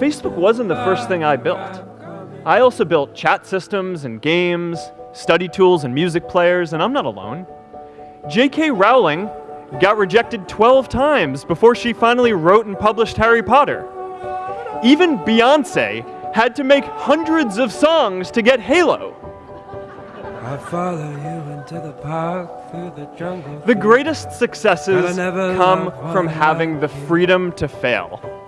Facebook wasn't the first thing I built. I also built chat systems and games, study tools and music players, and I'm not alone. J.K. Rowling got rejected 12 times before she finally wrote and published Harry Potter. Even Beyonce had to make hundreds of songs to get Halo. I follow you into the park through the jungle. The greatest successes come from having the freedom to fail.